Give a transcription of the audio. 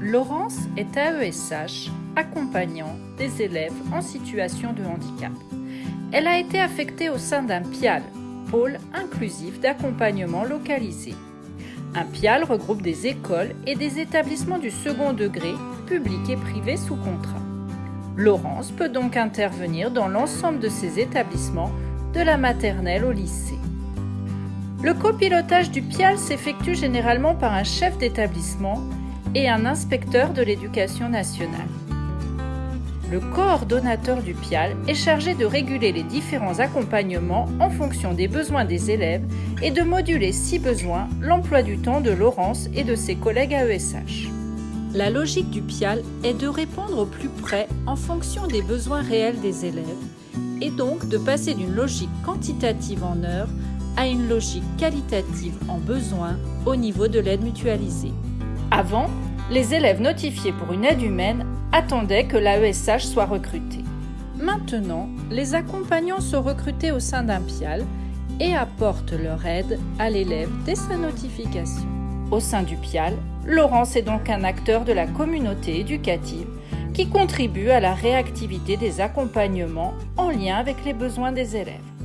Laurence est AESH, accompagnant des élèves en situation de handicap. Elle a été affectée au sein d'un PIAL, pôle inclusif d'accompagnement localisé. Un PIAL regroupe des écoles et des établissements du second degré, publics et privés sous contrat. Laurence peut donc intervenir dans l'ensemble de ces établissements, de la maternelle au lycée. Le copilotage du PIAL s'effectue généralement par un chef d'établissement et un inspecteur de l'éducation nationale. Le coordonnateur du PIAL est chargé de réguler les différents accompagnements en fonction des besoins des élèves et de moduler, si besoin, l'emploi du temps de Laurence et de ses collègues AESH. La logique du PIAL est de répondre au plus près en fonction des besoins réels des élèves et donc de passer d'une logique quantitative en heures à une logique qualitative en besoins au niveau de l'aide mutualisée. Avant, les élèves notifiés pour une aide humaine attendaient que l'AESH soit recruté. Maintenant, les accompagnants sont recrutés au sein d'un PIAL et apportent leur aide à l'élève dès sa notification. Au sein du PIAL, Laurence est donc un acteur de la communauté éducative qui contribue à la réactivité des accompagnements en lien avec les besoins des élèves.